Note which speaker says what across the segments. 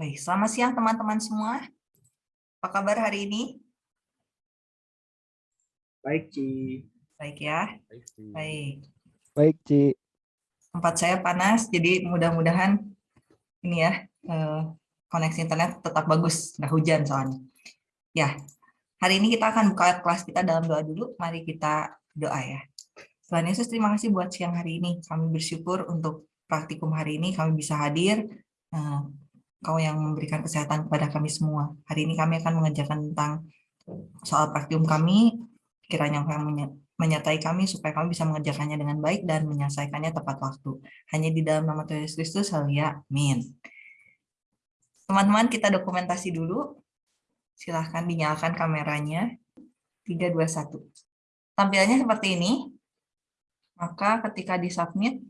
Speaker 1: Baik, selamat siang teman-teman semua. Apa kabar hari ini?
Speaker 2: Baik, Ci.
Speaker 1: Baik ya.
Speaker 3: Baik, Ci.
Speaker 1: Baik.
Speaker 4: Baik, Ci.
Speaker 1: Tempat saya panas, jadi mudah-mudahan ini ya eh, koneksi internet tetap bagus, nggak hujan soalnya. Ya, hari ini kita akan buka kelas kita dalam doa dulu. Mari kita doa ya. Tuhan Yesus, terima kasih buat siang hari ini. Kami bersyukur untuk praktikum hari ini kami bisa hadir. Kau yang memberikan kesehatan kepada kami semua. Hari ini kami akan mengajarkan tentang soal praktikum kami, kiranya Kau yang menye- menyertai kami supaya kami bisa mengerjakannya dengan baik dan menyelesaikannya tepat waktu. Hanya di dalam nama Tuhan Yesus Kristus, haleluya, amin. Teman-teman, kita dokumentasi dulu. Silahkan dinyalakan kameranya. 3, 2, 1. Tampilannya seperti ini. Maka ketika di-submit,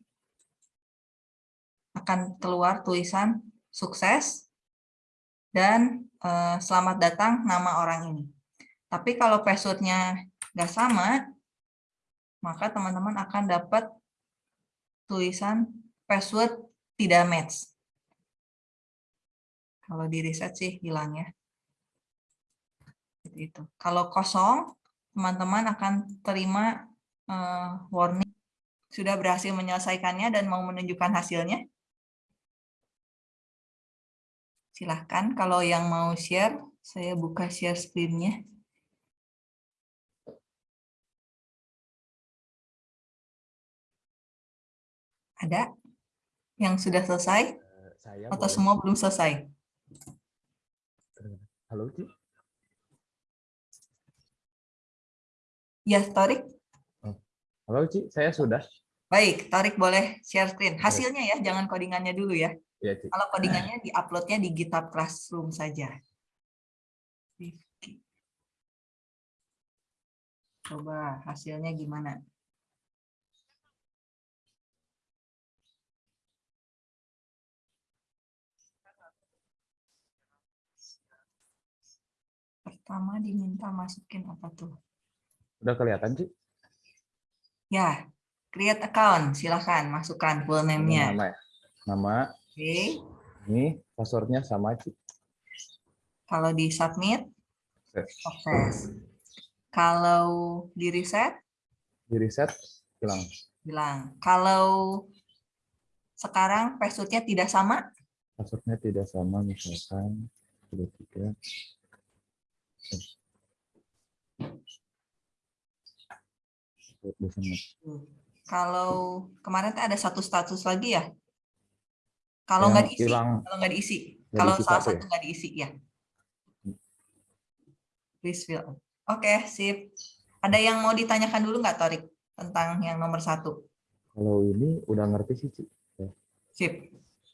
Speaker 1: akan keluar tulisan sukses dan eh, selamat datang nama orang ini. Tapi kalau passwordnya nggak sama, maka teman-teman akan dapat tulisan password tidak match. Kalau di reset sih hilang ya. Itu. Kalau kosong, teman-teman akan terima eh, warning sudah berhasil menyelesaikannya dan mau menunjukkan hasilnya. Silahkan kalau yang mau share, saya buka share screen-nya. Ada yang sudah selesai
Speaker 3: Eh, Saya
Speaker 1: atau
Speaker 3: boleh-
Speaker 1: semua belum selesai?
Speaker 3: Halo, Ci.
Speaker 1: Ya, Torik.
Speaker 3: Halo, Ci. Saya sudah.
Speaker 1: Baik, Torik boleh share screen. Hasilnya ya, jangan codingannya dulu ya.
Speaker 3: Ya, Ci.
Speaker 1: Kalau codingannya di-uploadnya di GitHub Classroom saja. Coba hasilnya gimana? Pertama diminta masukin apa tuh?
Speaker 3: Udah kelihatan, Ci?
Speaker 1: Ya, create account. Silahkan masukkan full name-nya.
Speaker 3: Nama. Nama,
Speaker 1: Oke.
Speaker 3: ini passwordnya sama.
Speaker 1: Kalau di submit, sukses. Kalau di reset,
Speaker 3: Di reset, hilang.
Speaker 1: bilang. Kalau sekarang passwordnya tidak sama,
Speaker 3: Passwordnya tidak sama, misalkan. Tiga. Bersama.
Speaker 1: Kalau kemarin ada satu status lagi ya. Kalau nggak diisi,
Speaker 3: hilang.
Speaker 1: kalau nggak diisi, kalau
Speaker 3: diisi
Speaker 1: salah
Speaker 3: satu ya?
Speaker 1: nggak diisi ya. Please fill. Oke, sip. Ada yang mau ditanyakan dulu nggak, Torik, tentang yang nomor satu?
Speaker 3: Kalau ini udah ngerti sih, Ci.
Speaker 1: Sip.